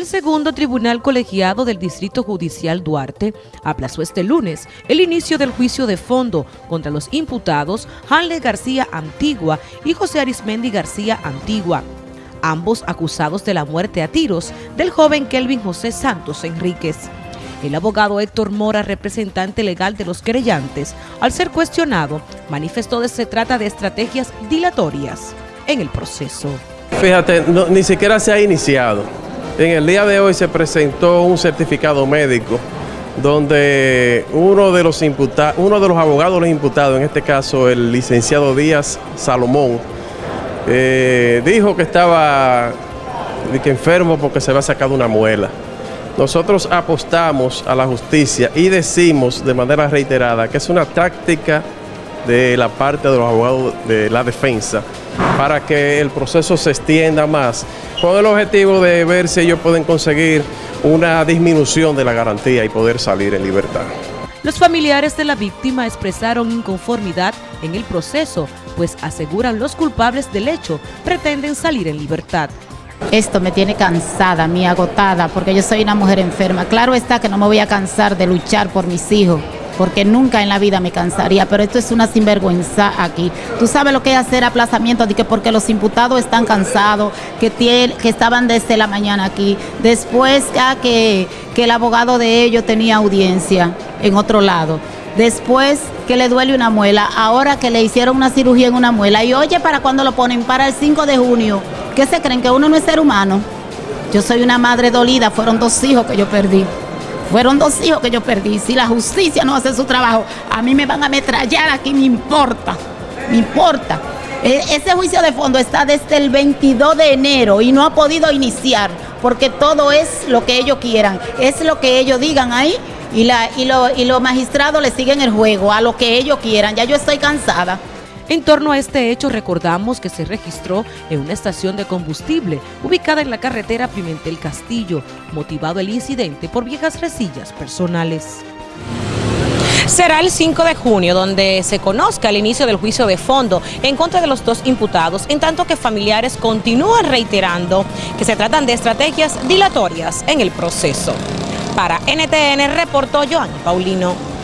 El segundo tribunal colegiado del Distrito Judicial Duarte aplazó este lunes el inicio del juicio de fondo contra los imputados Hanle García Antigua y José Arismendi García Antigua, ambos acusados de la muerte a tiros del joven Kelvin José Santos Enríquez. El abogado Héctor Mora, representante legal de los querellantes, al ser cuestionado, manifestó que se trata de estrategias dilatorias en el proceso. Fíjate, ni siquiera se ha iniciado. En el día de hoy se presentó un certificado médico donde uno de los imputados, uno de los abogados los imputados, en este caso el licenciado Díaz Salomón, eh, dijo que estaba que enfermo porque se había sacado una muela. Nosotros apostamos a la justicia y decimos de manera reiterada que es una táctica de la parte de los abogados de la defensa para que el proceso se extienda más, con el objetivo de ver si ellos pueden conseguir una disminución de la garantía y poder salir en libertad. Los familiares de la víctima expresaron inconformidad en el proceso, pues aseguran los culpables del hecho pretenden salir en libertad. Esto me tiene cansada, mi agotada, porque yo soy una mujer enferma. Claro está que no me voy a cansar de luchar por mis hijos, porque nunca en la vida me cansaría, pero esto es una sinvergüenza aquí. Tú sabes lo que es hacer aplazamiento, de que porque los imputados están cansados, que, estaban desde la mañana aquí, después que, que el abogado de ellos tenía audiencia en otro lado, después que le duele una muela, ahora que le hicieron una cirugía en una muela, y oye, ¿para cuando lo ponen? Para el 5 de junio. ¿Qué se creen? ¿Que uno no es ser humano? Yo soy una madre dolida, fueron dos hijos que yo perdí. Fueron dos hijos que yo perdí. Si la justicia no hace su trabajo, a mí me van a ametrallar aquí, me importa. Me importa. E, ese juicio de fondo está desde el 22 de enero y no ha podido iniciar porque todo es lo que ellos quieran, es lo que ellos digan ahí y, la, y, y los magistrados le siguen el juego a lo que ellos quieran. Ya yo estoy cansada. En torno a este hecho recordamos que se registró en una estación de combustible ubicada en la carretera Pimentel Castillo, motivado el incidente por viejas resillas personales. Será el 5 de junio donde se conozca el inicio del juicio de fondo en contra de los dos imputados, en tanto que familiares continúan reiterando que se tratan de estrategias dilatorias en el proceso. Para NTN reportó Joan Paulino.